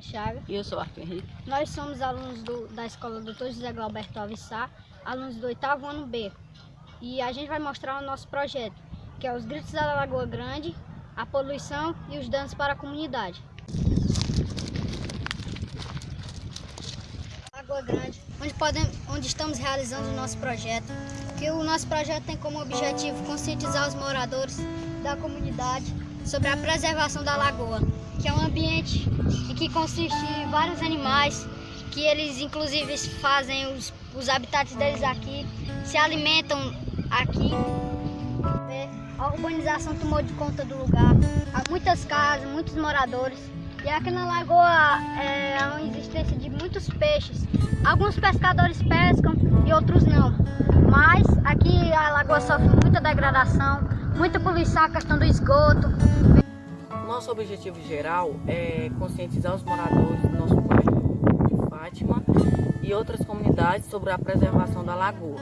Chaga. E eu sou Arthur Henrique. Nós somos alunos do, da Escola Dr. José Galberto Sá, alunos do oitavo ano B. E a gente vai mostrar o nosso projeto, que é os gritos da Lagoa Grande, a poluição e os danos para a comunidade. Lagoa Grande, onde, podemos, onde estamos realizando o nosso projeto, que o nosso projeto tem como objetivo conscientizar os moradores da comunidade sobre a preservação da lagoa, que é um ambiente que consiste em vários animais, que eles inclusive fazem os, os habitats deles aqui, se alimentam aqui. A urbanização tomou de conta do lugar, há muitas casas, muitos moradores. E aqui na lagoa é a existência de muitos peixes. Alguns pescadores pescam e outros não. Mas aqui a lagoa sofre muita degradação, muita poluição, a questão do esgoto. Nosso objetivo geral é conscientizar os moradores do nosso bairro de Fátima e outras comunidades sobre a preservação da lagoa.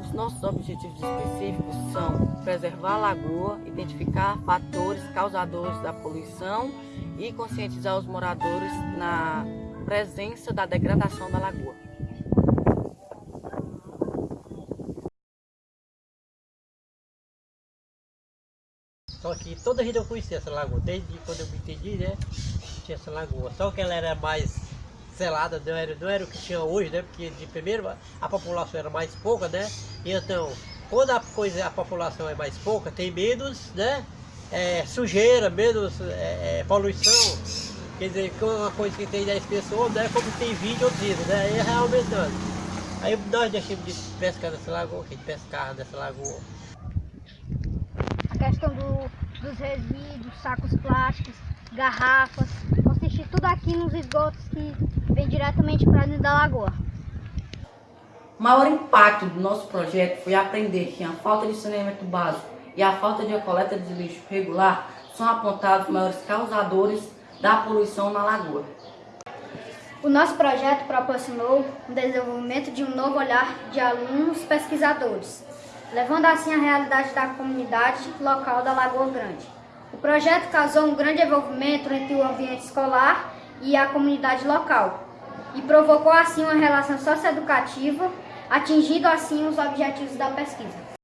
Os nossos objetivos específicos são preservar a lagoa, identificar fatores causadores da poluição e conscientizar os moradores na presença da degradação da lagoa. Só que toda vida eu conhecia essa lagoa, desde quando eu me entendi, né? Tinha essa lagoa. Só que ela era mais selada, não era, não era o que tinha hoje, né? Porque de primeiro a população era mais pouca, né? E então, quando a, coisa, a população é mais pouca, tem menos, né? É, sujeira, menos é, é, poluição. Quer dizer, uma coisa que tem 10 pessoas, né? Como tem 20 ou 30, né? Aí é aumentando. Aí nós deixamos de pescar nessa lagoa, que pescava nessa lagoa questão do, dos resíduos, sacos plásticos, garrafas, consiste tudo aqui nos esgotos que vem diretamente para dentro da lagoa. O maior impacto do nosso projeto foi aprender que a falta de saneamento básico e a falta de coleta de lixo regular são apontados os maiores causadores da poluição na lagoa. O nosso projeto proporcionou o desenvolvimento de um novo olhar de alunos pesquisadores, levando assim a realidade da comunidade local da Lagoa Grande. O projeto causou um grande envolvimento entre o ambiente escolar e a comunidade local e provocou assim uma relação socioeducativa, atingindo assim os objetivos da pesquisa.